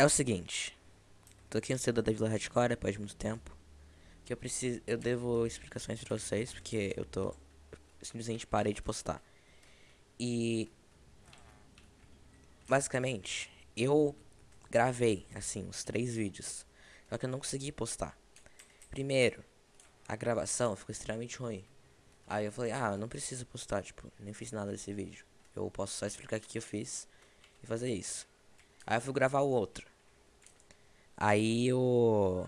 É o seguinte. Tô aqui no cedo da Vila Hardcore de muito tempo. Que eu preciso. Eu devo explicações pra vocês, porque eu tô. simplesmente parei de postar. E. Basicamente, eu gravei, assim, uns três vídeos. Só que eu não consegui postar. Primeiro, a gravação ficou extremamente ruim. Aí eu falei, ah, eu não preciso postar, tipo, nem fiz nada desse vídeo. Eu posso só explicar o que eu fiz e fazer isso. Aí eu fui gravar o outro. Aí o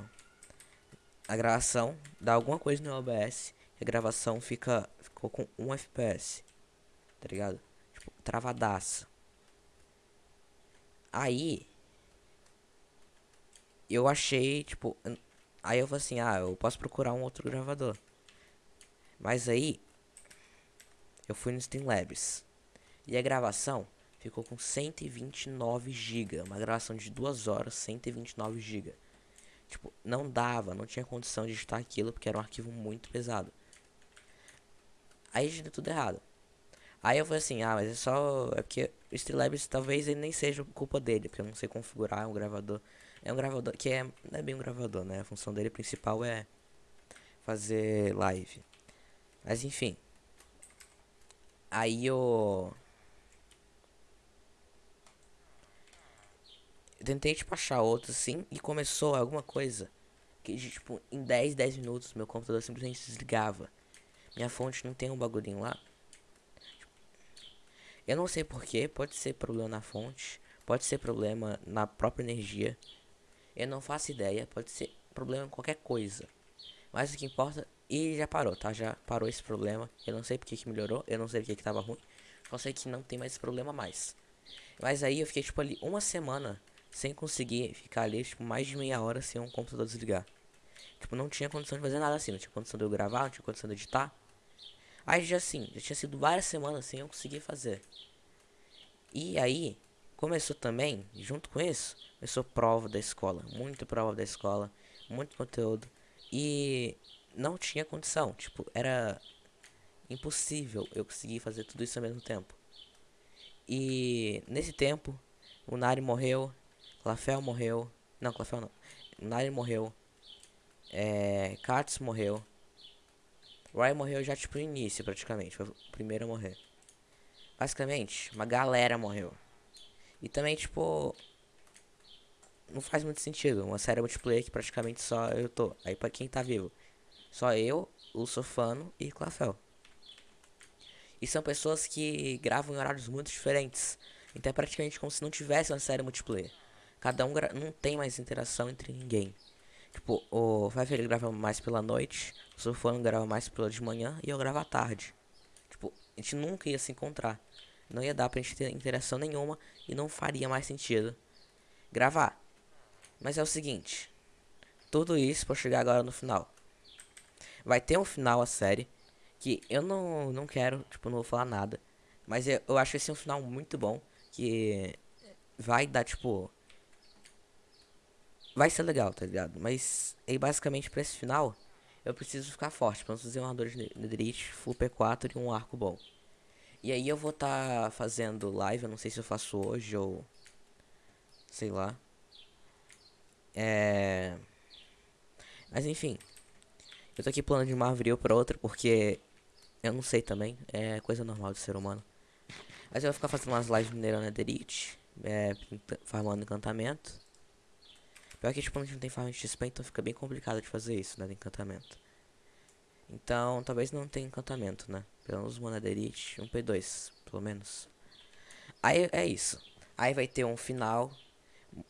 a gravação dá alguma coisa no OBS a gravação fica ficou com 1 FPS. Tá ligado? Tipo, travadaça. Aí eu achei, tipo, aí eu falei assim, ah, eu posso procurar um outro gravador. Mas aí eu fui no Streamlabs e a gravação ficou com 129 GB, uma gravação de 2 horas, 129 GB. Tipo, não dava, não tinha condição de editar aquilo porque era um arquivo muito pesado. Aí deu tudo errado. Aí eu falei assim, ah, mas é só. É porque o Streamlabs talvez ele nem seja culpa dele, porque eu não sei configurar um gravador. É um gravador que é. Não é bem um gravador, né? A função dele principal é fazer live. Mas enfim. Aí eu. Tentei, tipo, achar outro, assim, e começou alguma coisa. Que, tipo, em 10, 10 minutos, meu computador simplesmente desligava. Minha fonte não tem um bagulhinho lá. Eu não sei porquê, pode ser problema na fonte, pode ser problema na própria energia. Eu não faço ideia, pode ser problema em qualquer coisa. Mas o que importa, e já parou, tá? Já parou esse problema. Eu não sei porque que melhorou, eu não sei porque que tava ruim. Só sei que não tem mais esse problema mais. Mas aí eu fiquei, tipo, ali uma semana sem conseguir ficar ali, tipo, mais de meia hora sem um computador desligar. Tipo, não tinha condição de fazer nada assim, não tinha condição de eu gravar, não tinha condição de editar. Aí já assim, já tinha sido várias semanas sem eu conseguir fazer. E aí, começou também, junto com isso, começou prova da escola, muita prova da escola, muito conteúdo. E não tinha condição, tipo, era impossível eu conseguir fazer tudo isso ao mesmo tempo. E nesse tempo, o Nari morreu, Clafel morreu. Não, Clafel não. Nari morreu. É, Katz morreu. Ryan morreu já tipo no início praticamente. Foi o primeiro a morrer. Basicamente, uma galera morreu. E também, tipo. Não faz muito sentido. Uma série multiplayer que praticamente só eu tô. Aí pra quem tá vivo. Só eu, o Sofano e Clafel. E são pessoas que gravam em horários muito diferentes. Então é praticamente como se não tivesse uma série multiplayer. Cada um não tem mais interação entre ninguém. Tipo, o Five grava mais pela noite, o Sofano grava mais pela de manhã e eu gravo à tarde. Tipo, a gente nunca ia se encontrar. Não ia dar pra gente ter interação nenhuma e não faria mais sentido gravar. Mas é o seguinte, tudo isso pra chegar agora no final. Vai ter um final a série que eu não, não quero, tipo, não vou falar nada. Mas eu, eu acho esse um final muito bom que vai dar, tipo, vai ser legal, tá ligado? Mas aí basicamente pra esse final, eu preciso ficar forte. Pra fazer um armador de netherite, full P4 e um arco bom. E aí eu vou estar tá fazendo live, eu não sei se eu faço hoje ou... Sei lá. É... Mas enfim. Eu tô aqui plano de uma avril pra outra porque... Eu não sei também, é coisa normal de ser humano. Mas eu vou ficar fazendo umas lives minerando netherite, é, farmando encantamento. Pior que, tipo, a gente não tem farm de XP, então fica bem complicado de fazer isso, né, de encantamento. Então, talvez não tenha encantamento, né? Pelo menos Monaderite, um P2, pelo menos. Aí, é isso. Aí vai ter um final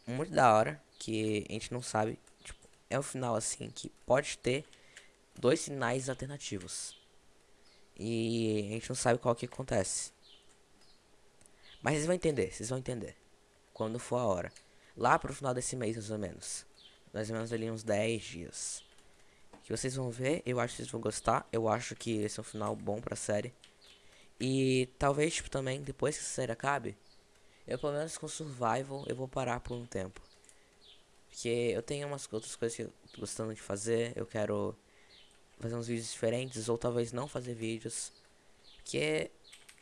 muito da hora, que a gente não sabe, tipo, é um final, assim, que pode ter dois finais alternativos. E a gente não sabe qual que acontece. Mas vocês vão entender, vocês vão entender. Quando for a hora lá pro final desse mês, mais ou menos. Mais ou menos ali uns 10 dias. Que vocês vão ver, eu acho que vocês vão gostar. Eu acho que esse é um final bom pra série. E talvez, tipo, também, depois que a série acabe, eu pelo menos com Survival, eu vou parar por um tempo. Porque eu tenho umas outras coisas que eu tô gostando de fazer. Eu quero fazer uns vídeos diferentes, ou talvez não fazer vídeos. Porque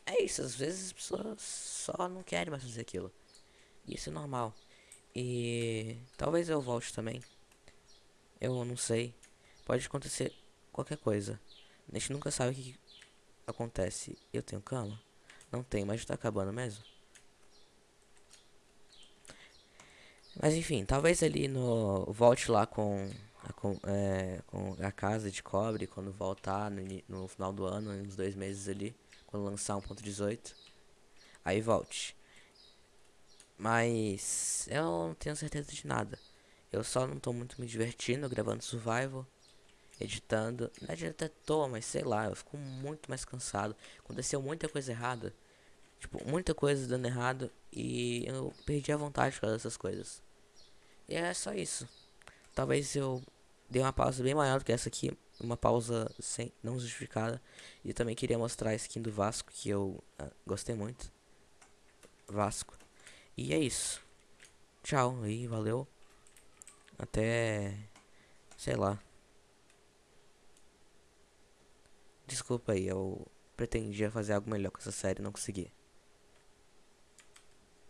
é isso, às vezes as pessoas só não querem mais fazer aquilo. E isso é normal. E talvez eu volte também. Eu não sei. Pode acontecer qualquer coisa. A gente nunca sabe o que acontece. Eu tenho cama? Não tenho, mas tá acabando mesmo. Mas enfim, talvez ali no. Volte lá com a, com, é, com a casa de cobre quando voltar no, no final do ano, uns dois meses ali, quando lançar 1.18. Aí volte. Mas eu não tenho certeza de nada. Eu só não tô muito me divertindo gravando survival, editando. Não é de até tô, mas sei lá, eu fico muito mais cansado. Aconteceu muita coisa errada. Tipo, muita coisa dando errado e eu perdi a vontade por causa dessas coisas. E é só isso. Talvez eu dê uma pausa bem maior do que essa aqui. Uma pausa sem, não justificada. E também queria mostrar a skin do Vasco que eu uh, gostei muito. Vasco. E é isso. Tchau e valeu. Até. Sei lá. Desculpa aí, eu pretendia fazer algo melhor com essa série não consegui.